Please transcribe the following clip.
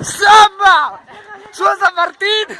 ¡Samba! ¡Soy San Martín!